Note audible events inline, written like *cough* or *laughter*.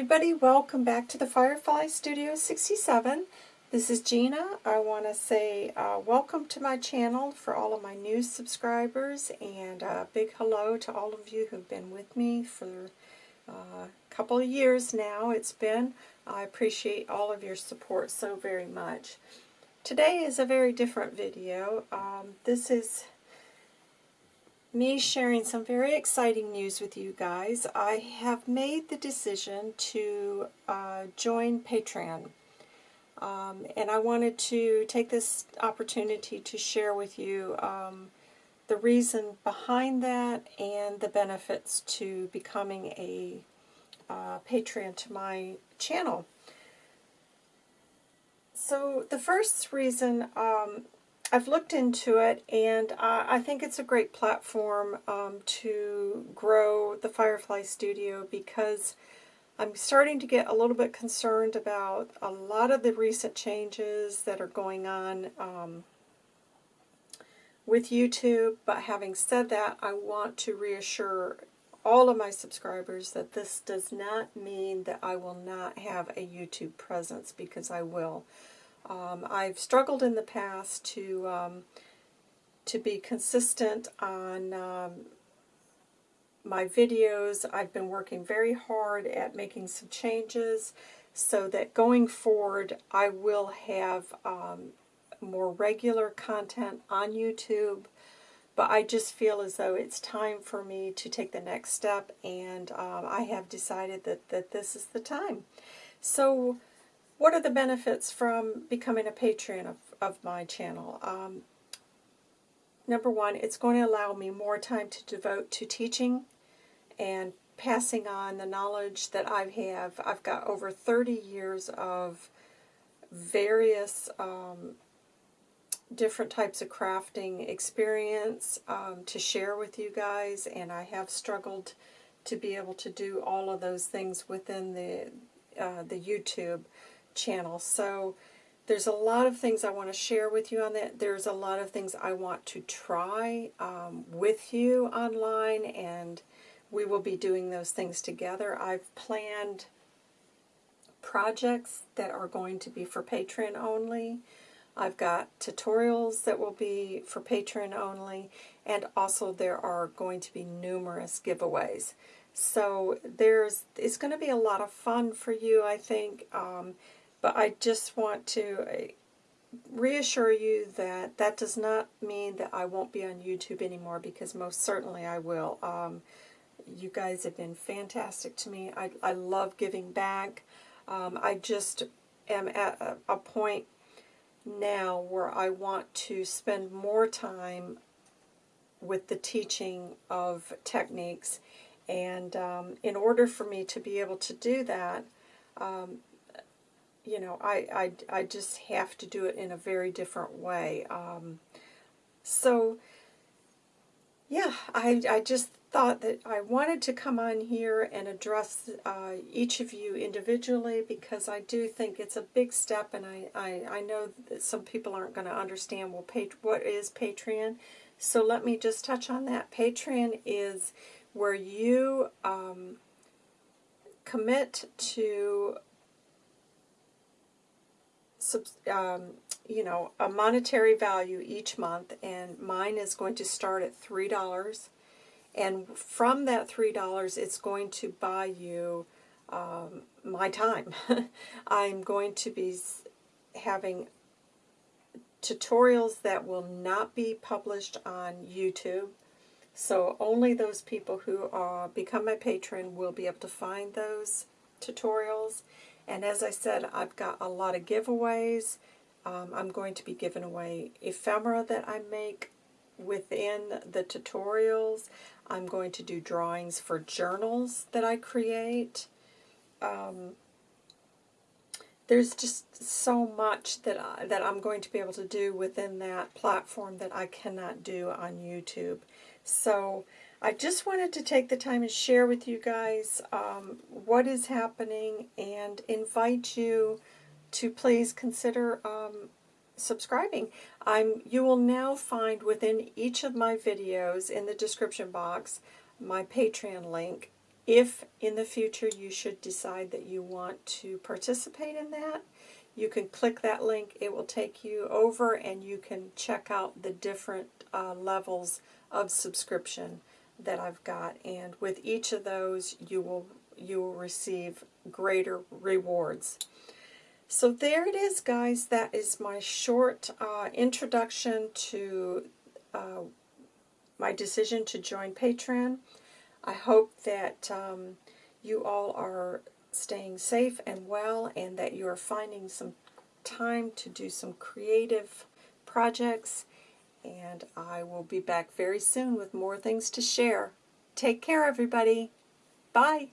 everybody, welcome back to the Firefly Studio 67. This is Gina. I want to say uh, welcome to my channel for all of my new subscribers and a big hello to all of you who've been with me for uh, a couple of years now. It's been. I appreciate all of your support so very much. Today is a very different video. Um, this is me sharing some very exciting news with you guys. I have made the decision to uh, join Patreon. Um, and I wanted to take this opportunity to share with you um, the reason behind that and the benefits to becoming a uh, Patreon to my channel. So the first reason um, I've looked into it, and I think it's a great platform um, to grow the Firefly Studio because I'm starting to get a little bit concerned about a lot of the recent changes that are going on um, with YouTube. But having said that, I want to reassure all of my subscribers that this does not mean that I will not have a YouTube presence because I will. Um, I've struggled in the past to um, to be consistent on um, my videos. I've been working very hard at making some changes so that going forward I will have um, more regular content on YouTube. But I just feel as though it's time for me to take the next step, and um, I have decided that, that this is the time. So what are the benefits from becoming a patron of, of my channel? Um, number one, it's going to allow me more time to devote to teaching and passing on the knowledge that I have. I've got over 30 years of various um, different types of crafting experience um, to share with you guys, and I have struggled to be able to do all of those things within the uh, the YouTube channel. So there's a lot of things I want to share with you on that. There's a lot of things I want to try um, with you online, and we will be doing those things together. I've planned projects that are going to be for Patreon only. I've got tutorials that will be for Patreon only, and also there are going to be numerous giveaways. So there's it's going to be a lot of fun for you, I think. Um, but I just want to uh, reassure you that that does not mean that I won't be on YouTube anymore because most certainly I will. Um, you guys have been fantastic to me. I, I love giving back. Um, I just am at a, a point now where I want to spend more time with the teaching of techniques. And um, in order for me to be able to do that, um, you know, I, I, I just have to do it in a very different way. Um, so, yeah, I, I just thought that I wanted to come on here and address uh, each of you individually because I do think it's a big step and I, I, I know that some people aren't going to understand well, what is Patreon. So let me just touch on that. Patreon is where you um, commit to um, you know, a monetary value each month, and mine is going to start at $3. And from that $3, it's going to buy you um, my time. *laughs* I'm going to be having tutorials that will not be published on YouTube. So only those people who uh, become my patron will be able to find those tutorials. And as I said, I've got a lot of giveaways. Um, I'm going to be giving away ephemera that I make within the tutorials. I'm going to do drawings for journals that I create. Um, there's just so much that, I, that I'm going to be able to do within that platform that I cannot do on YouTube. So I just wanted to take the time and share with you guys um, what is happening and invite you to please consider um, subscribing. I'm, you will now find within each of my videos in the description box my Patreon link if in the future you should decide that you want to participate in that, you can click that link. It will take you over and you can check out the different uh, levels of subscription that I've got. And with each of those, you will you will receive greater rewards. So there it is, guys. That is my short uh, introduction to uh, my decision to join Patreon. I hope that um, you all are staying safe and well and that you are finding some time to do some creative projects. And I will be back very soon with more things to share. Take care, everybody. Bye.